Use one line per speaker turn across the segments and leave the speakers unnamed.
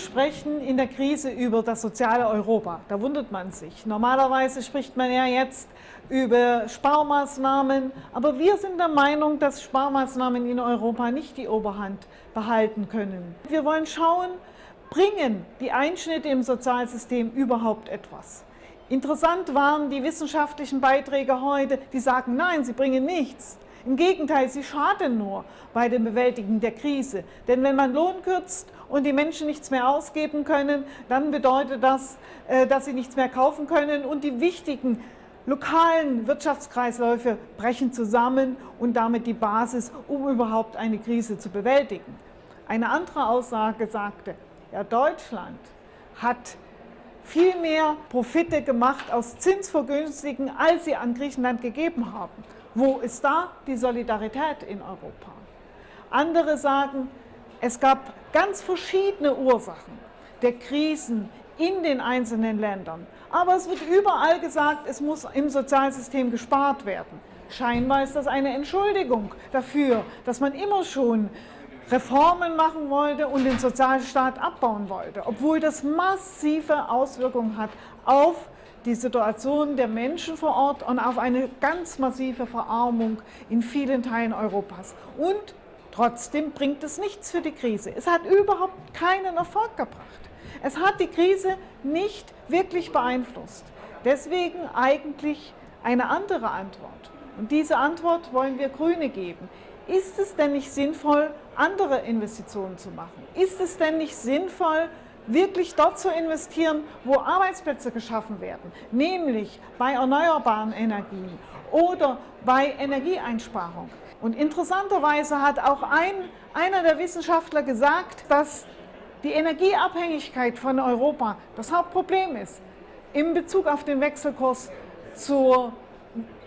sprechen in der Krise über das soziale Europa. Da wundert man sich. Normalerweise spricht man ja jetzt über Sparmaßnahmen, aber wir sind der Meinung, dass Sparmaßnahmen in Europa nicht die Oberhand behalten können. Wir wollen schauen, bringen die Einschnitte im Sozialsystem überhaupt etwas? Interessant waren die wissenschaftlichen Beiträge heute, die sagen, nein, sie bringen nichts. Im Gegenteil, sie schaden nur bei dem Bewältigen der Krise. Denn wenn man Lohn kürzt und die Menschen nichts mehr ausgeben können, dann bedeutet das, äh, dass sie nichts mehr kaufen können und die wichtigen lokalen Wirtschaftskreisläufe brechen zusammen und damit die Basis, um überhaupt eine Krise zu bewältigen. Eine andere Aussage sagte, ja, Deutschland hat viel mehr Profite gemacht aus Zinsvergünstigen, als sie an Griechenland gegeben haben. Wo ist da die Solidarität in Europa? Andere sagen, es gab ganz verschiedene Ursachen der Krisen in den einzelnen Ländern. Aber es wird überall gesagt, es muss im Sozialsystem gespart werden. Scheinbar ist das eine Entschuldigung dafür, dass man immer schon Reformen machen wollte und den Sozialstaat abbauen wollte, obwohl das massive Auswirkungen hat auf die Situation der Menschen vor Ort und auf eine ganz massive Verarmung in vielen Teilen Europas. Und trotzdem bringt es nichts für die Krise. Es hat überhaupt keinen Erfolg gebracht. Es hat die Krise nicht wirklich beeinflusst. Deswegen eigentlich eine andere Antwort. Und diese Antwort wollen wir Grüne geben. Ist es denn nicht sinnvoll, andere Investitionen zu machen? Ist es denn nicht sinnvoll, wirklich dort zu investieren, wo Arbeitsplätze geschaffen werden, nämlich bei erneuerbaren Energien oder bei Energieeinsparung. Und interessanterweise hat auch ein, einer der Wissenschaftler gesagt, dass die Energieabhängigkeit von Europa das Hauptproblem ist in Bezug auf den Wechselkurs zur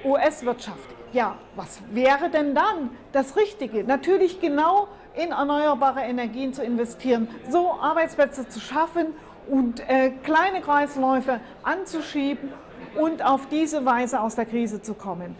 US-Wirtschaft. Ja, was wäre denn dann das Richtige? Natürlich genau in erneuerbare Energien zu investieren, so Arbeitsplätze zu schaffen und äh, kleine Kreisläufe anzuschieben und auf diese Weise aus der Krise zu kommen.